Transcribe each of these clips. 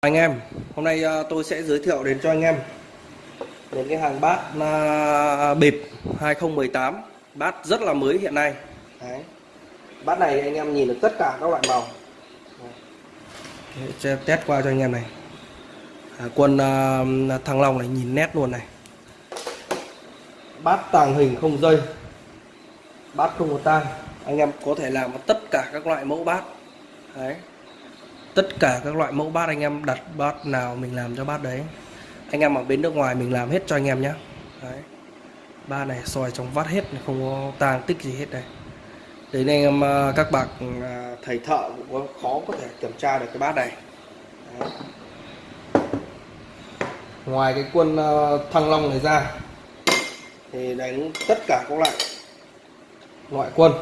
anh em hôm nay ờ, tôi sẽ giới thiệu đến cho anh em đến cái hàng bát à, bịp 2018 bát rất là mới hiện nay. Đấy. bát này anh em nhìn được tất cả các loại màu. Đấy. test qua cho anh em này. À, quân uh, thăng long này nhìn nét luôn này. Bát tàng hình không dây. Bát không có tang. Anh em có thể làm tất cả các loại mẫu bát. Đấy tất cả các loại mẫu bát anh em đặt bát nào mình làm cho bát đấy. Anh em ở bên nước ngoài mình làm hết cho anh em nhé đấy. Ba này soi trong vắt hết, không có tang tích gì hết đây đến anh em à, các bạn à, thầy thợ cũng có khó có thể kiểm tra được cái bát này. Đấy. ngoài cái quân à, thăng long này ra, thì đánh tất cả các loại loại quân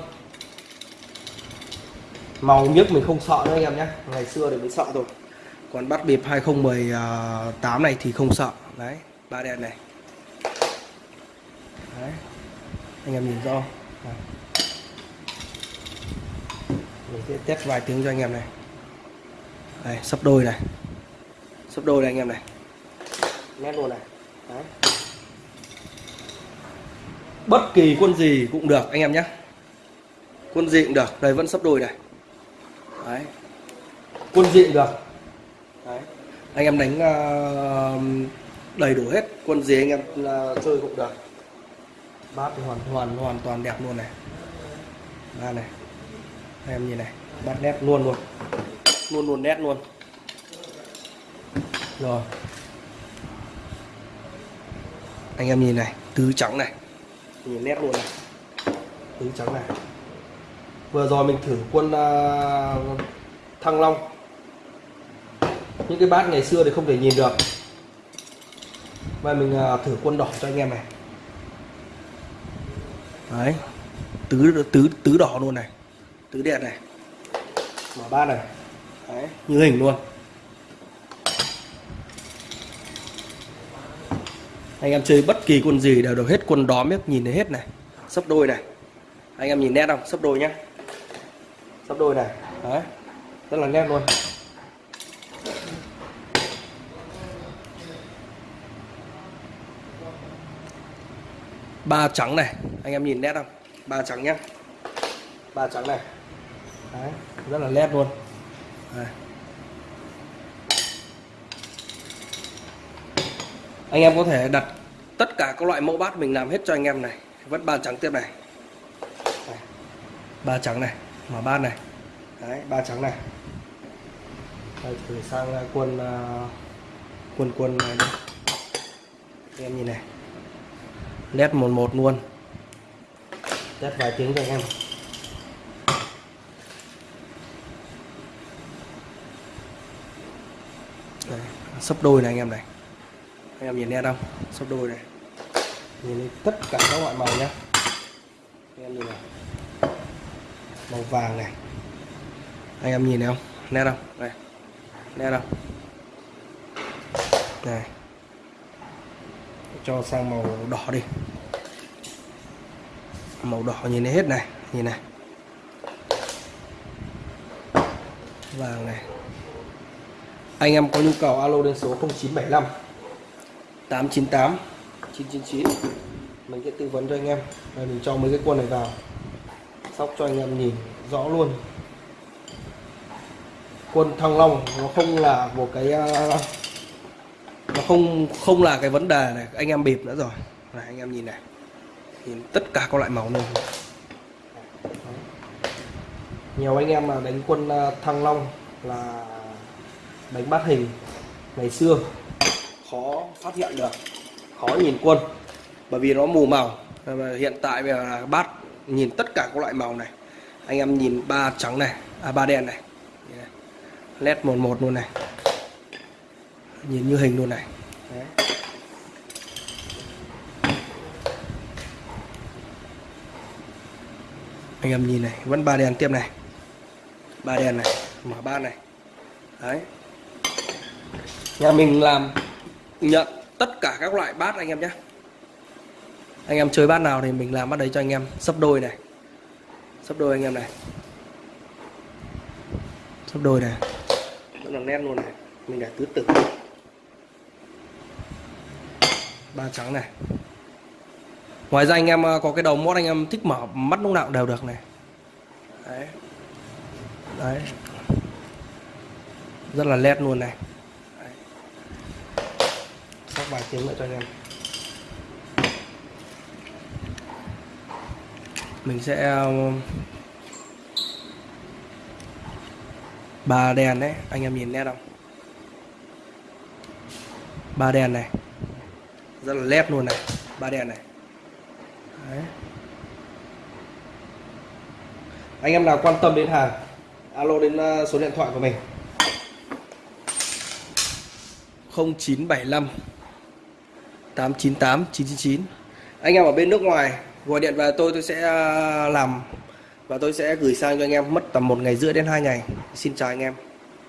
màu nhất mình không sợ nữa anh em nhé. Ngày xưa thì mới sợ rồi còn bắt bịp 2018 này thì không sợ. Đấy ba đèn này. Đấy anh em nhìn rõ. Mình sẽ test vài tiếng cho anh em này. Đây sắp đôi này. Sắp đôi này anh em này. Nét luôn này. Đấy. Bất kỳ quân gì cũng được anh em nhé. Quân gì cũng được. Đây vẫn sắp đôi này đấy. Quân diện được. Đấy. Anh em đánh uh, đầy đủ hết. Quân gì anh em uh, chơi cũng được. Bát thì hoàn hoàn hoàn toàn đẹp luôn này. Ba này. Anh em nhìn này. Bát nét luôn luôn. Luôn luôn nét luôn. Rồi. Anh em nhìn này. Tứ trắng này. Nhìn nét luôn này. Tứ trắng này vừa rồi mình thử quân uh, thăng long. Những cái bát ngày xưa thì không thể nhìn được. Và mình uh, thử quân đỏ cho anh em này. Đấy tứ tứ tứ đỏ luôn này. Tứ đen này. Mở bát này. Đấy như hình luôn. Anh em chơi bất kỳ quân gì đều được hết quân đóm biết nhìn thấy hết này. Sấp đôi này. Anh em nhìn nét không? Sấp đôi nhá sắp đôi này. Đấy, rất là nét luôn. Ba trắng này, anh em nhìn nét không? Ba trắng nhá. Ba trắng này. Đấy, rất là nét luôn. Đấy. anh em có thể đặt tất cả các loại mẫu bát mình làm hết cho anh em này. Vẫn ba trắng tiếp này. Ba trắng này mở bát này. Đấy ba trắng này. Đây thử sang à, quân à, quân quân này đây. em nhìn này. Nét một một luôn. Nét vài tiếng cho anh em. Đây, sấp đôi này anh em này. Anh em nhìn nét không? Sấp đôi này. Nhìn tất cả các loại màu nhé anh em nhìn này màu vàng này. Anh em nhìn thấy không? Nét không? Đây. Nét không? Này cho sang màu đỏ đi. Màu đỏ nhìn thấy hết này. Nhìn này. Vàng này. Anh em có nhu cầu alo đến số 0975 898 999 mình sẽ tư vấn cho anh em. Rồi mình cho mấy cái quân này vào sóc cho anh em nhìn rõ luôn. Quân thăng long nó không là một cái à, nó không không là cái vấn đề này. Anh em bịp nữa rồi. Này, anh em nhìn này. Nhìn tất cả các loại màu luôn nhiều anh em mà đánh quân à, thăng long là đánh bát hình ngày xưa. Khó phát hiện được. Khó nhìn quân. Bởi vì nó mù màu. Hiện tại bây giờ là bát nhìn tất cả các loại màu này. Anh em nhìn ba trắng này à ba đen này. Led một một luôn này. Nhìn như hình luôn này. Đấy. anh em nhìn này, vẫn ba đèn tiếp này. Ba đèn này, mở ba này. Đấy. Nhà mình làm nhận tất cả các loại bát anh em nhé anh em chơi bát nào thì mình làm bát đấy cho anh em. Sấp đôi này. Sấp đôi anh em này. Sấp đôi này. Rất là nét luôn này. Mình để tứ tử. Ba trắng này. Ngoài ra anh em à, có cái đầu mót anh em thích mở mắt lúc nào đều được này. Đấy. Đấy. Rất là led luôn này. Đấy. sóc vài tiếng nữa cho anh em. Mình sẽ ờ, ba đèn đấy, anh em nhìn nét không? Ba đèn này. Rất là led luôn này, ba đèn này. Đấy. anh em nào quan tâm đến hàng, alo đến ờ, số điện thoại của mình. 0975 898 999 anh em ở bên nước ngoài gọi điện về tôi tôi sẽ à, làm và tôi sẽ gửi sang cho anh em mất tầm một ngày rưỡi đến hai ngày. Xin chào anh em.